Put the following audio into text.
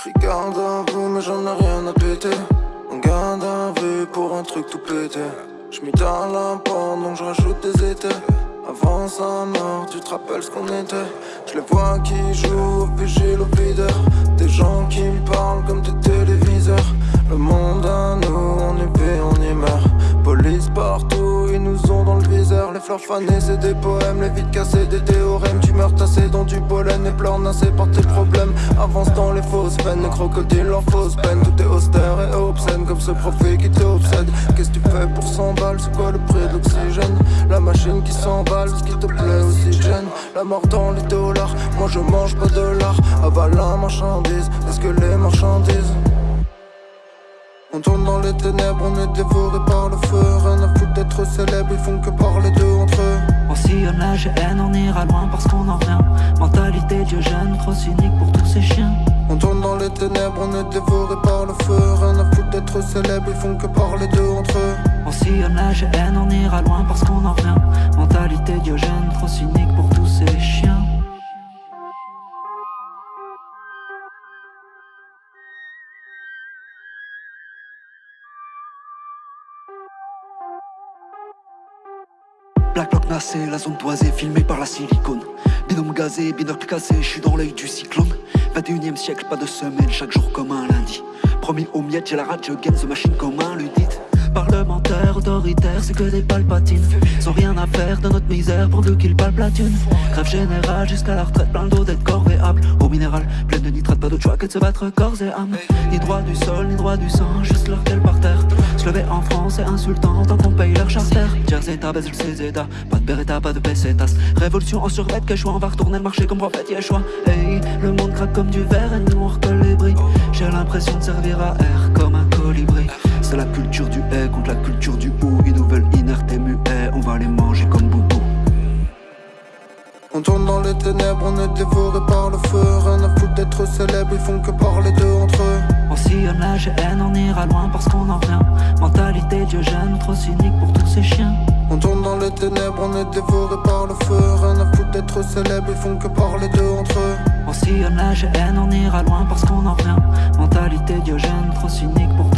Crie garde à vous, mais j'en ai rien à péter. On garde à vue pour un truc tout pété. J'm'y dans la porte, donc j'rajoute des étés. Avant sa mort, tu te rappelles ce qu'on était Je les vois qui jouent au vigile, fleurs fanées, c'est des poèmes Les vides cassés, des théorèmes. Tu meurs tassé dans du pollen Et pleurs nassés par tes problèmes. Avance dans les fausses veines Les crocodiles, leurs fausses peines Tout est austère et obscène Comme ce profit qui t'obsède. Qu'est-ce que tu fais pour 100 balles? C'est quoi le prix de l'oxygène? La machine qui s'emballe Ce qui te plaît oxygène. La mort dans les dollars Moi je mange pas de l'art. Avale la marchandise Est-ce que les marchandises? On tourne dans les ténèbres, on est dévoré par le feu. Rien à foutre d'être célèbre, ils font que parler d'eux entre eux. On sillonne la GN, on ira loin parce qu'on en revient Mentalité diogène, trop cynique pour tous ces chiens. On tourne dans les ténèbres, on est dévoré par le feu. Rien à foutre d'être célèbre, ils font que parler d'eux entre eux. On sillonne la GN, on ira loin parce qu'on en revient Mentalité diogène, trop cynique pour tous ces chiens Black Block nassé, la zone toisée, filmée par la silicone. Binôme gazé, binocle cassé, je suis dans l'œil du cyclone. 21 e siècle, pas de semaine, chaque jour comme un lundi. Promis aux miettes, j'ai la rage, gagne the machine comme un ludite. Parlementaire, autoritaire, c'est que des palpatines. Sans rien à faire de notre misère pour qu'ils palpent la thune Grève générale jusqu'à la retraite, plein d'eau d'être corvéable Au minéral, pleine de nitrate, pas d'autre choix que de se battre corps et âme. Ni droit du sol, ni droit du sang, juste leur par terre Se lever en France, c'est insultant tant qu'on paye leur charter. Jersey, ta baisse le pas de beretta, pas de pesetas Révolution en survêt, que choix, on va retourner le marché comme prophète Yeshua. Hey, le monde craque comme du verre et nous on recolle les bris. J'ai l'impression de servir à air comme un colibri. C'est la culture du haie contre la culture du ou on tourne dans les ténèbres, on est dévoré par le feu. Rien à foutre d'être célèbre, ils font que parler d'eux entre eux. On sillonne la GN, on ira loin parce qu'on en revient Mentalité diogène, trop cynique pour tous ces chiens. On tourne dans les ténèbres, on est dévoré par le feu. Rien à foutre d'être célèbre, ils font que parler d'eux entre eux. On sillonne la GN, on ira loin parce qu'on en revient Mentalité diogène, trop cynique pour tous ces chiens